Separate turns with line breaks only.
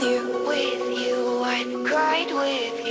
with you. With you, I cried with you.